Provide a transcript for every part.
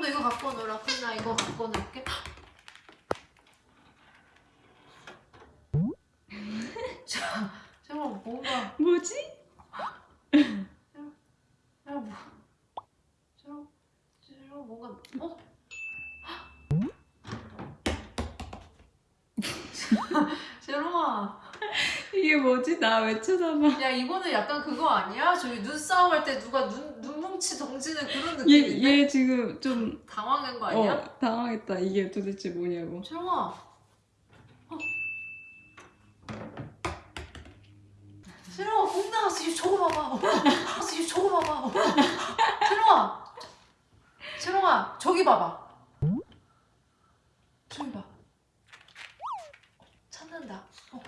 너 이거 갖고 놀아. 그럼 나 이거 갖고 놀게. 자, 제가 뭔가 뭐지? 야 뭐? 뭔가 어? 이게 뭐지? 나 왜 쳐다봐? 야 이거는 약간 그거 아니야? 저기 눈싸움 할 때 누가 눈 덩치는 그런 얘, 느낌인데 얘 지금 좀 당황한 거 아니야? 어, 당황했다. 이게 도대체 뭐냐고. 제롱아, 어. 제롱아 공 나왔어. 저거 봐봐. 어. 저거 봐봐. 어. 제롱아, 제롱아 저기 봐봐. 저기 봐. 찾는다. 어.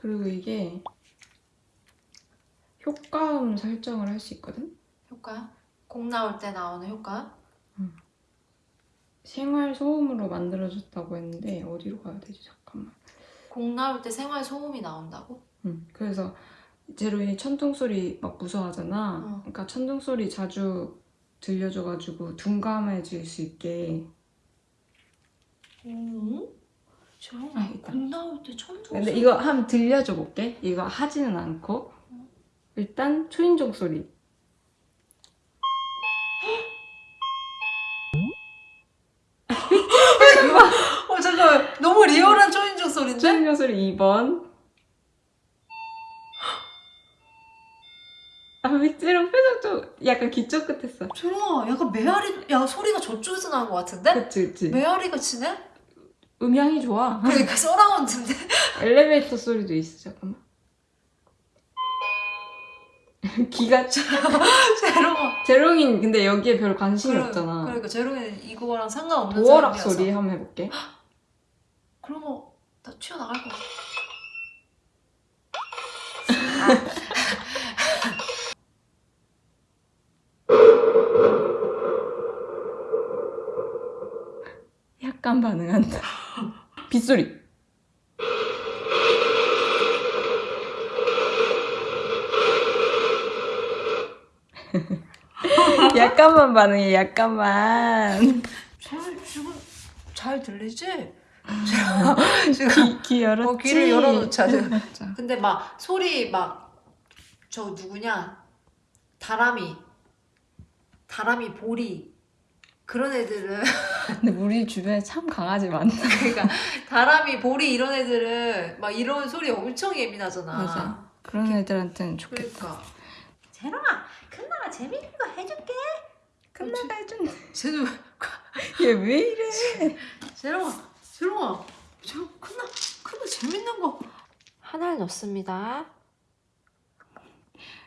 그리고 이게 효과음 설정을 할 수 있거든? 효과? 공 나올 때 나오는 효과? 생활 소음으로 만들어줬다고 했는데 어디로 가야 되지? 잠깐만. 공 나올 때 생활 소음이 나온다고? 응. 그래서 제로이 천둥 소리 막 무서워하잖아. 어. 그러니까 천둥 소리 자주 들려줘가지고 둔감해질 수 있게. 오? 제롱아 아, 일단. 공 나올 때 천둥 근데 소리 이거 한번 들려줘 볼게. 이거 하지는 않고 일단 초인종 소리. 어 잠깐 너무 리얼한 초인종 소리인데? 초인종 소리 2번. 아, 믹지랑 표정 좀 약간 기쪽 끝했어. 제롱아 약간 메아리 야 소리가 저쪽에서 나는 것 같은데? 그치, 그치. 메아리가 치네? 음향이 좋아. 그러니까 서라운드인데? 엘리베이터 소리도 있어, 잠깐만. 기가 차. 제롱아 제롱인 근데 여기에 별 관심이 그래, 없잖아. 그러니까 제롱이는 이거랑 상관없는 도어락 사람이라서 소리 한번 해볼게. 그러면 나 튀어나갈 것 같아 약간 반응한다. 빗소리. 약간만 반응해, 약간만. 잘 지금 잘 들리지? 지금 귀, 귀 열었지? 어, 귀를 열어놓자, 근데 막 소리 막 저 누구냐 다람이 다람이 보리 그런 애들은 근데 우리 주변에 참 강아지 많다. 그러니까 다람이 보리 이런 애들은 막 이런 소리 엄청 예민하잖아. 맞아. 그런 애들한테는 좋겠다. 그러니까 재롱아 큰나가 재밌는 거 해줄게. 끝나가 해준다. 쟤는 얘왜 이래? 재롱아 재롱아 저 큰나 큰나 재밌는 거 하나를 넣습니다.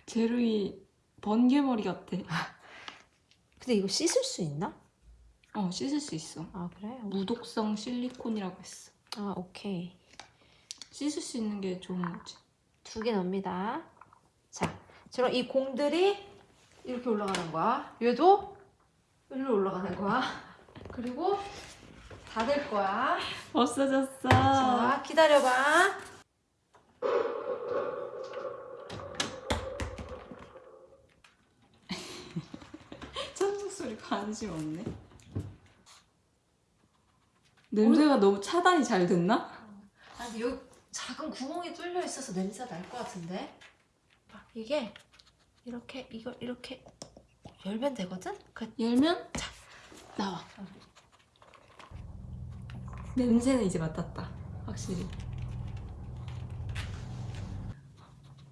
제루이 번개머리 같아. 근데 이거 씻을 수 있나? 어, 씻을 수 있어. 아 그래? 무독성 실리콘이라고 했어. 아 오케이. 씻을 수 있는 게 좋은 거지. 두 개 넣습니다. 자, 그럼 이 공들이 이렇게 올라가는 거야. 얘도 일로 올라가는 거야. 그리고 닫을 거야. 없어졌어. 자, 기다려봐. 천둥 소리 관심 없네. 냄새가 너무 차단이 잘 됐나? 아니 여기 작은 구멍이 뚫려 있어서 냄새가 날것 같은데. 아, 이게 이렇게 이걸 이렇게 열면 되거든. 그 열면 자 나와. 냄새는 이제 맡았다. 확실히.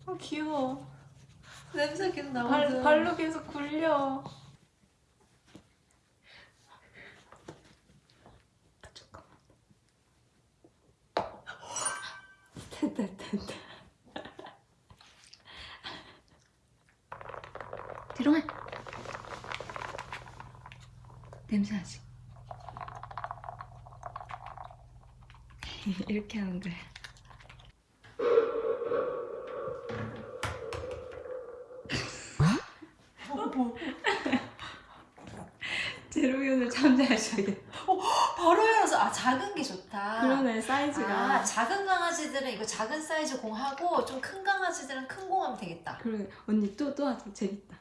아 귀여워. 냄새 계속 발, 나거든. 발로 계속 굴려. 아, 잠깐만. 됐다, 됐다. 들어가. 냄새 나지? 이렇게 하는 거야. 제로이 오늘 잠잘 자겠다. 바로 열어서 아 작은 게 좋다. 그러네 사이즈가. 아 작은 강아지들은 이거 작은 사이즈 공 하고 좀 큰 강아지들은 큰 공 하면 되겠다. 그러네 언니 또 또 하자 재밌다.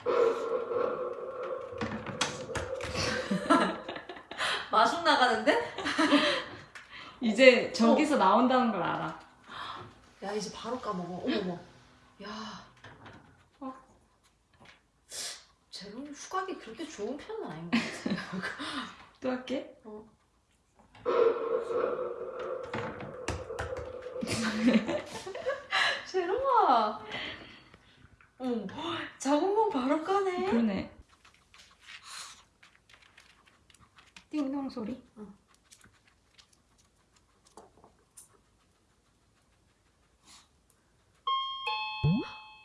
마중 나가는데? 이제 저기서 나온다는 걸 알아. 야 이제 바로 까먹어. 어머머. 야. 어. 제롬이 후각이 그렇게 좋은 편은 아닌 것 같아. 또 할게. 제롬아. 어, 작은 공 바로 까네. 그러네. 띵동 소리.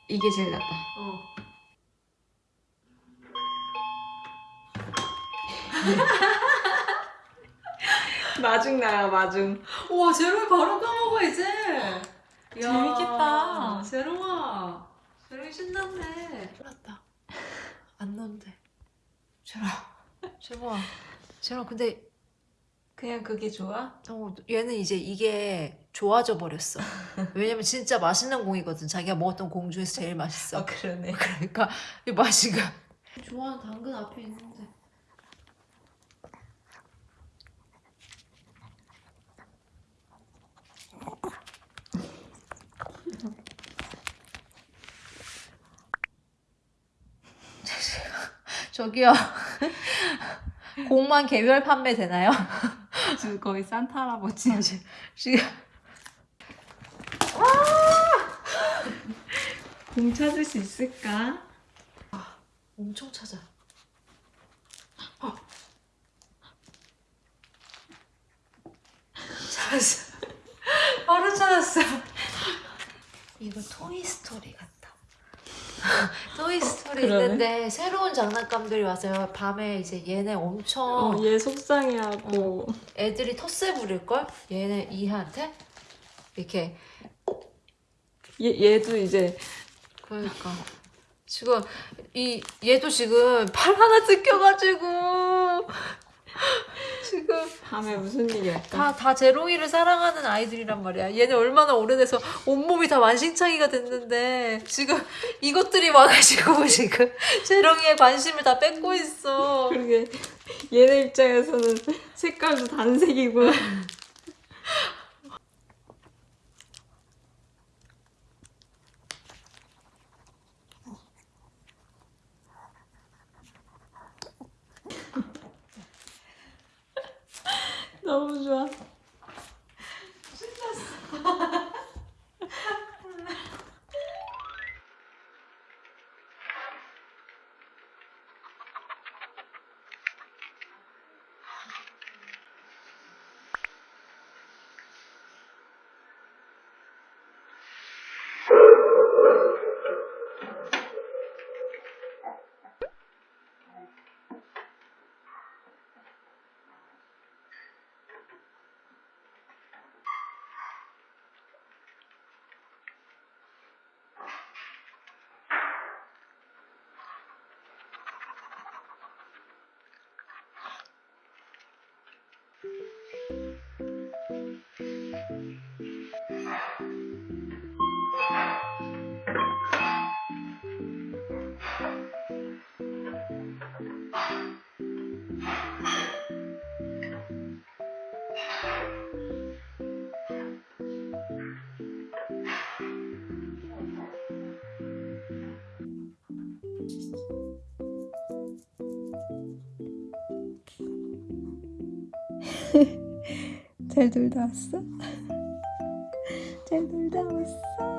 이게 제일 낫다. 어. 마중 나야 마중. 우와 제롬이 바로 까먹어 이제. 재밌겠다. 제롬아. 제롬이 신났네. 몰랐다. 안 넣는데. 제롬. 제롬아. 제롬 근데 그냥 그게 좋아? 어, 얘는 이제 이게 좋아져 버렸어. 왜냐면 진짜 맛있는 공이거든. 자기가 먹었던 공 중에서 제일 맛있어. 그러네. 그러니까 이 맛이가. 좋아하는 당근 앞에 있는데. 저기요. 공만 개별 판매 되나요? 지금 거의 산타 할아버지. 지금 공 찾을 수 있을까? 엄청 찾아. 어. 찾았어. 바로 찾았어. 이거 토이스토리 같다. 토이스토리 그러네. 있는데 새로운 장난감들이 와서요. 밤에 이제 얘네 엄청 어, 얘 속상해하고. 애들이 텃세 부릴걸? 얘네 이한테? 이렇게 얘 얘도 이제 그러니까 지금 이 얘도 지금 팔 하나 뜯겨가지고 지금 밤에 무슨 일이었까? 다다 제롱이를 사랑하는 아이들이란 말이야. 얘네 얼마나 오래돼서 온몸이 다 만신창이가 됐는데 지금 이것들이 와가지고 지금 제롱이의 관심을 다 뺏고 있어. 그러게 얘네 입장에서는 색깔도 단색이고 너무 좋 잘 놀다 왔어? 잘 놀다 왔어?